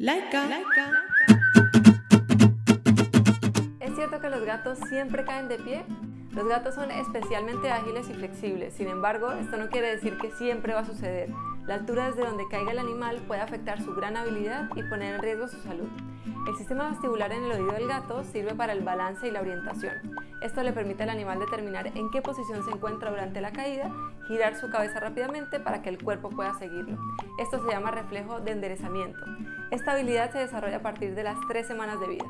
Laika. ¿Es cierto que los gatos siempre caen de pie? Los gatos son especialmente ágiles y flexibles, sin embargo, esto no quiere decir que siempre va a suceder. La altura desde donde caiga el animal puede afectar su gran habilidad y poner en riesgo su salud. El sistema vestibular en el oído del gato sirve para el balance y la orientación. Esto le permite al animal determinar en qué posición se encuentra durante la caída, girar su cabeza rápidamente para que el cuerpo pueda seguirlo. Esto se llama reflejo de enderezamiento. Esta habilidad se desarrolla a partir de las tres semanas de vida.